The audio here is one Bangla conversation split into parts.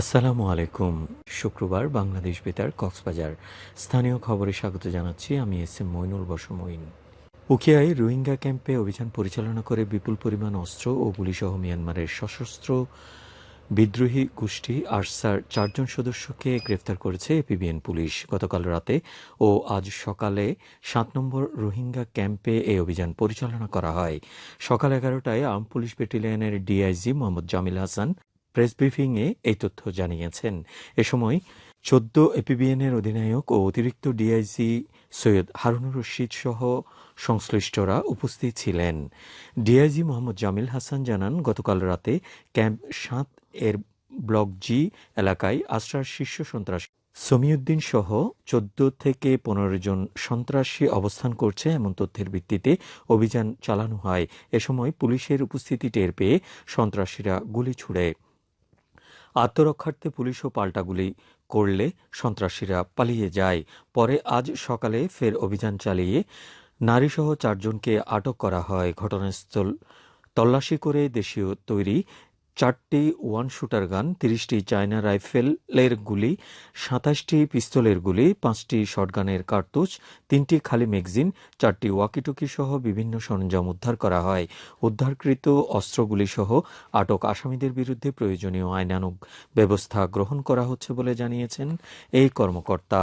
আসসালামু আলাইকুম। শুক্রবার বাংলাদেশ বেতার কক্সবাজার। স্থানীয় খবরে স্বাগত জানাচ্ছি, আমি এস এম মইনুল বসমইন। উকিয়ায় রোহিঙ্গা ক্যাম্পে অভিযান পরিচালনা করে বিপুল পরিমাণ অস্ত্র ও গুলিসহ মিয়ানমারের সশস্ত্র বিদ্রোহী গোষ্ঠী আরসার চারজন সদস্যকে গ্রেফতার করেছে এপিবিএন পুলিশ। গতকাল রাতে ও আজ সকালে সাত নম্বর রোহিঙ্গা ক্যাম্পে এই অভিযান পরিচালনা করা হয়। সকাল এগারোটায় আর্ম পুলিশ ব্যাটালিয়নের ডিআইজি মোহাম্মদ জামিল হাসান প্রেস ব্রিফিংয়ে এই তথ্য জানিয়েছেন। এ সময় চোদ্দ এপিবিএনের অধিনায়ক ও অতিরিক্ত ডিআইজি সৈয়দ হারুনুর রশিদ সহ সংশ্লিষ্টরা উপস্থিত ছিলেন। ডিআইজি মোহাম্মদ জামিল হাসান জানান, গতকাল রাতে ক্যাম্প সাত এর ব্লক জি এলাকায় আশ্রার শীর্ষ সন্ত্রাস সমিউদ্দিন সহ চোদ্দ থেকে পনেরো জন সন্ত্রাসী অবস্থান করছে এমন তথ্যের ভিত্তিতে অভিযান চালানো হয়। এ সময় পুলিশের উপস্থিতি টের পেয়ে সন্ত্রাসীরা গুলি ছুড়ে। আত্মরক্ষার্থে পুলিশও পাল্টাগুলি করলে সন্ত্রাসীরা পালিয়ে যায়। পরে আজ সকালে ফের অভিযান চালিয়ে নারীসহ চারজনকে আটক করা হয়। ঘটনাস্থল তল্লাশি করে দেশীয় তৈরি চারটি ওয়ান শুটার গান, তিরিশটি চায়না রাইফেলের গুলি, সাতাশটি পিস্তলের গুলি, পাঁচটি শটগানের কার্তুজ, তিনটি খালি ম্যাগজিন, চারটি ওয়াকিটকি সহ বিভিন্ন সরঞ্জাম উদ্ধার করা হয়। উদ্ধারকৃত অস্ত্রগুলি সহ আটক আসামিদের বিরুদ্ধে প্রয়োজনীয় আইনানুগ ব্যবস্থা গ্রহণ করা হচ্ছে বলে জানিয়েছেন এই কর্মকর্তা।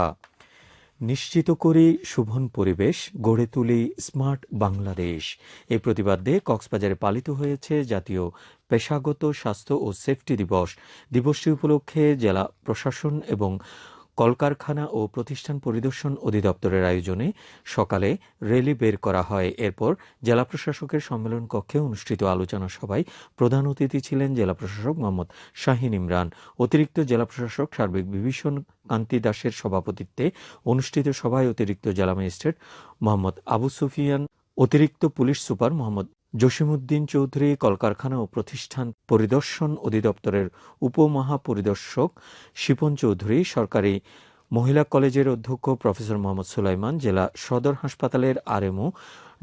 নিশ্চিত করে শোভন পরিবেশ, গড়ে তুলি স্মার্ট বাংলাদেশ। এই প্রতিবাদে কক্সবাজারে পালিত হয়েছে জাতীয় পেশাগত স্বাস্থ্য ও সেফটি দিবস। দিবসটি উপলক্ষে জেলা প্রশাসন এবং কলকারখানা ও প্রতিষ্ঠান পরিদর্শন অধিদপ্তরের আয়োজনে সকালে র্যালি বের করা হয়। এরপর জেলা প্রশাসকের সম্মেলন কক্ষে অনুষ্ঠিত আলোচনা সভায় প্রধান অতিথি ছিলেন জেলা প্রশাসক মোহাম্মদ শাহিন ইমরান। অতিরিক্ত জেলা প্রশাসক সার্বিক বিভীষণ কান্তি দাসের সভাপতিত্বে অনুষ্ঠিত সভায় অতিরিক্ত জেলা ম্যাজিস্ট্রেট মোহাম্মদ আবু সুফিয়ান, অতিরিক্ত পুলিশ সুপার মোহাম্মদ জসিমউদ্দিন চৌধুরী কলকারখানা ও প্রতিষ্ঠান পরিদর্শন অধিদপ্তরের উপমহাপরিদর্শক শিপন চৌধুরী, সরকারি মহিলা কলেজের অধ্যক্ষ প্রফেসর মোহাম্মদ সুলাইমান, জেলা সদর হাসপাতালের আরএমও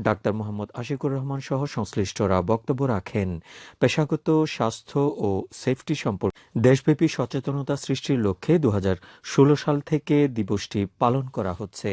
ডাক্তার মোহাম্মদ আশিকুর রহমান সহ সংশ্লিষ্টরা বক্তব্য রাখেন। পেশাগত স্বাস্থ্য ও সেফটি সম্পর্কে দেশব্যাপী সচেতনতা সৃষ্টির লক্ষ্যে দু হাজার ষোলো সাল থেকে দিবসটি পালন করা হচ্ছে।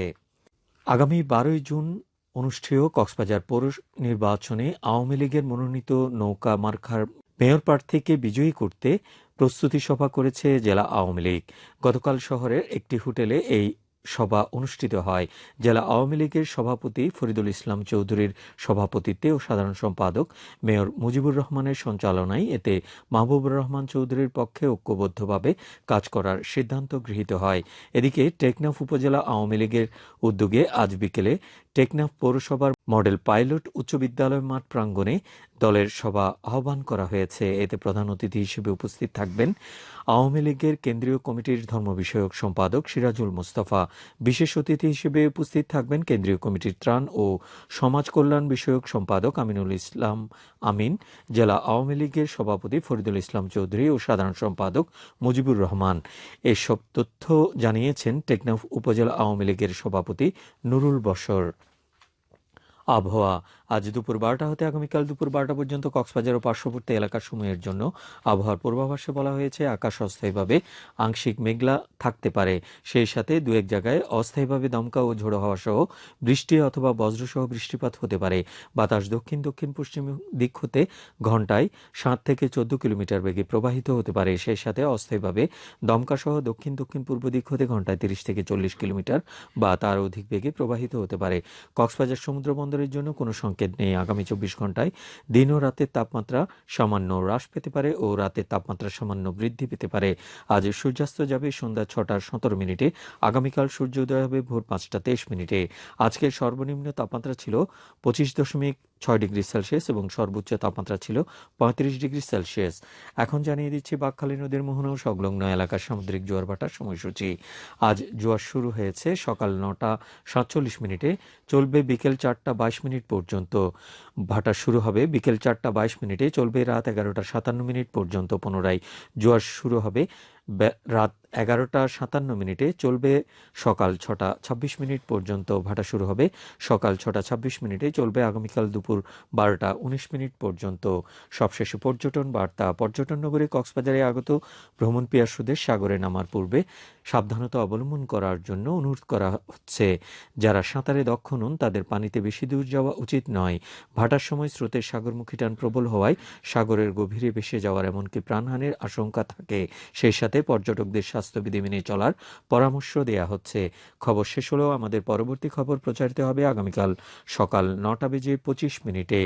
আগামী বারোই জুন অনুষ্ঠেয় কক্সবাজার পৌর নির্বাচনে আওয়ামী লীগের মনোনীত নৌকা মার্খার মেয়র প্রার্থীকে বিজয়ী করতে প্রস্তুতি সভা করেছে জেলা আওয়ামী লীগ। গতকাল শহরের একটি হোটেলে এই সভা অনুষ্ঠিত হয়। জেলা আওয়ামী লীগের সভাপতি ফরিদুল ইসলাম চৌধুরীর সভাপতিত্বে ও সাধারণ সম্পাদক মেয়র মুজিবুর রহমানের সঞ্চালনায় এতে মাহবুবুর রহমান চৌধুরীর পক্ষে ঐক্যবদ্ধভাবে কাজ করার সিদ্ধান্ত গৃহীত হয়। এদিকে টেকনাফ উপজেলা আওয়ামী লীগের উদ্যোগে আজ বিকেলে টেকনাফ পৌরসভার মডেল পাইলট উচ্চ বিদ্যালয় মাঠ প্রাঙ্গণে দলের সভা আহ্বান করা হয়েছে। এতে প্রধান অতিথি হিসেবে উপস্থিত থাকবেন আওয়ামী লীগের কেন্দ্রীয় কমিটির ধর্ম বিষয়ক সম্পাদক সিরাজুল মোস্তফা। বিশেষ অতিথি হিসেবে উপস্থিত থাকবেন কেন্দ্রীয় কমিটির ত্রাণ ও সমাজ কল্যাণ বিষয়ক সম্পাদক আমিনুল ইসলাম আমিন, জেলা আওয়ামী লীগের সভাপতি ফরিদুল ইসলাম চৌধুরী ও সাধারণ সম্পাদক মুজিবুর রহমান। এসব তথ্য জানিয়েছেন টেকনাফ উপজেলা আওয়ামী লীগের সভাপতি নুরুল বশর। আবহাওয়া আজ দুপুর বারোটা হতে আগামীকাল দুপুর বারোটা পর্যন্ত কক্সবাজার ও পার্শ্ববর্তী এলাকার সময়ের জন্য আবহাওয়ার পূর্বাভাসে বলা হয়েছে, আকাশ অস্থায়ীভাবে আংশিক মেঘলা থাকতে পারে। সেই সাথে দু এক জায়গায় অস্থায়ীভাবে দমকা ও ঝোড়ো হওয়া সহ বৃষ্টি অথবা বজ্রসহ বৃষ্টিপাত হতে পারে। বাতাস দক্ষিণ দক্ষিণ পশ্চিম দিক হতে ঘন্টায় সাত থেকে চোদ্দ কিলোমিটার বেগে প্রবাহিত হতে পারে। সেই সাথে অস্থায়ীভাবে দমকা সহ দক্ষিণ দক্ষিণ পূর্ব দিক হতে ঘন্টায় তিরিশ থেকে চল্লিশ কিলোমিটার বা তার অধিক বেগে প্রবাহিত হতে পারে। কক্সবাজার সমুদ্র বন্দরের জন্য কোনো সংকেত নেই আগামী চব্বিশ ঘন্টায় দিন ও রাতের তাপমাত্রা সামান্য হ্রাস পেতে পারে ও রাতের তাপমাত্রা সামান্য বৃদ্ধি পেতে পারে। আজ সূর্যাস্ত যাবে সন্ধ্যা ছটা সতেরো মিনিটে, আগামীকাল সূর্য উদয় হবে ভোর পাঁচটা তেইশ মিনিটে। আজকের সর্বনিম্ন তাপমাত্রা ছিল পঁচিশ দশমিক ছয় ডিগ্রি সেলসিয়াস এবং সর্বোচ্চ তাপমাত্রা ছিল পঁয়ত্রিশ ডিগ্রি সেলসিয়াস। এখন জানিয়ে দিচ্ছি, বাকখালী নদীর মোহনা ও সংলগ্ন এলাকার সামুদ্রিক জোয়ার ভাটার সময়সূচি। আজ জোয়ার শুরু হয়েছে সকাল নটা সাতচল্লিশ মিনিটে, চলবে বিকেল চারটা বাইশ মিনিট পর্যন্ত। ভাটা শুরু হবে বিকেল চারটা বাইশ মিনিটে, চলবে রাত এগারোটা সাতান্ন মিনিট পর্যন্ত। পুনরায় জোয়ার শুরু হবে রাত এগারোটা সাতান্ন মিনিটে চলবে সকাল ছটা ছাব্বিশ মিনিট পর্যন্ত ভাটা শুরু হবে। সকাল ছটা ছাব্বিশ মিনিটে চলবে আগামীকাল দুপুর বারোটা উনিশ মিনিট পর্যন্ত। সবশেষে পর্যটন বার্তা, পর্যটন নগরী কক্সবাজারে আগত ভ্রমণ পিয়াসুদের সাগরে নামার পূর্বে সাবধানতা অবলম্বন করার জন্য অনুরোধ করা হচ্ছে। যারা সাঁতারে দক্ষ নন, তাদের পানিতে বেশি দূর যাওয়া উচিত নয়। ভাটার সময় স্রোতের সাগরমুখী টান প্রবল হওয়ায় সাগরের গভীরে ভেসে যাওয়ার এমনকি প্রাণহানির আশঙ্কা থাকে। সেই সাথে পর্যটকদের স্বাস্থ্যবিধি মেনে চলার পরামর্শ দেয়া হচ্ছে। খবর শেষ হলেও আমাদের পরবর্তী খবর প্রচারিত হবে আগামীকাল সকাল নটা বেজে পঁচিশ মিনিটে।